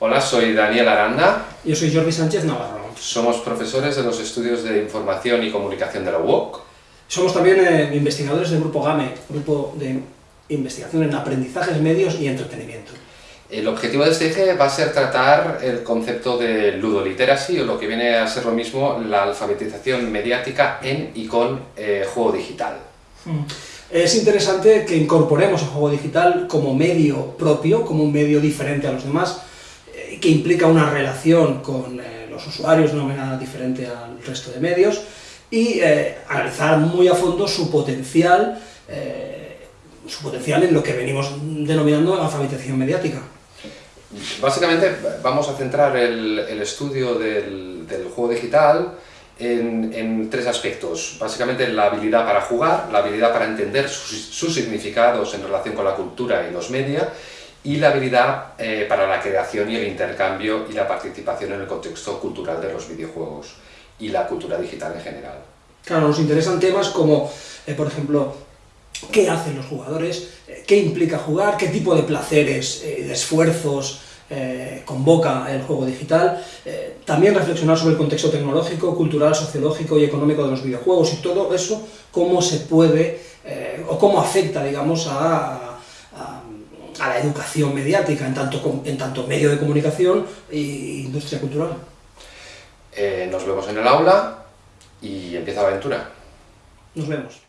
Hola, soy Daniel Aranda. Yo soy Jordi Sánchez Navarro. Somos profesores de los estudios de Información y Comunicación de la UOC. Somos también eh, investigadores del Grupo GAME, Grupo de Investigación en Aprendizajes, Medios y Entretenimiento. El objetivo de este eje va a ser tratar el concepto de ludoliteracy, o lo que viene a ser lo mismo, la alfabetización mediática en y con eh, juego digital. Mm. Es interesante que incorporemos el juego digital como medio propio, como un medio diferente a los demás, que implica una relación con eh, los usuarios una manera diferente al resto de medios y eh, analizar muy a fondo su potencial, eh, su potencial en lo que venimos denominando alfabetización mediática. Básicamente vamos a centrar el, estudio del, juego digital en, tres aspectos. Básicamente la habilidad para jugar, la habilidad para entender sus, sus significados en relación con la cultura y los media, y la habilidad eh, para la creación y el intercambio y la participación en el contexto cultural de los videojuegos y la cultura digital en general. Claro, nos interesan temas como, eh, por ejemplo, qué hacen los jugadores, eh, qué implica jugar, qué tipo de placeres, de esfuerzos convoca el juego digital, también reflexionar sobre el contexto tecnológico, cultural, sociológico y económico de los videojuegos y todo eso, cómo se puede, o cómo afecta, digamos, a a la educación mediática en tanto, en tanto medio de comunicación e industria cultural. Eh, nos vemos en el aula y empieza la aventura. Nos vemos.